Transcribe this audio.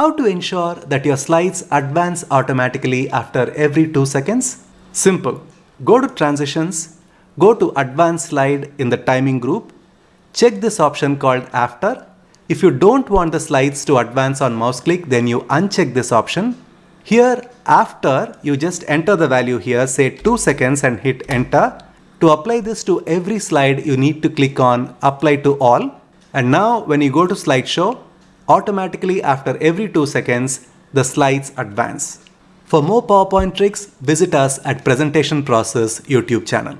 How to ensure that your slides advance automatically after every 2 seconds? Simple. Go to Transitions, go to Advanced Slide in the timing group, check this option called After. If you don't want the slides to advance on mouse click, then you uncheck this option. Here, after, you just enter the value here, say 2 seconds and hit enter. To apply this to every slide, you need to click on Apply to All. And now when you go to slideshow, automatically after every 2 seconds, the slides advance. For more PowerPoint tricks, visit us at Presentation Process YouTube channel.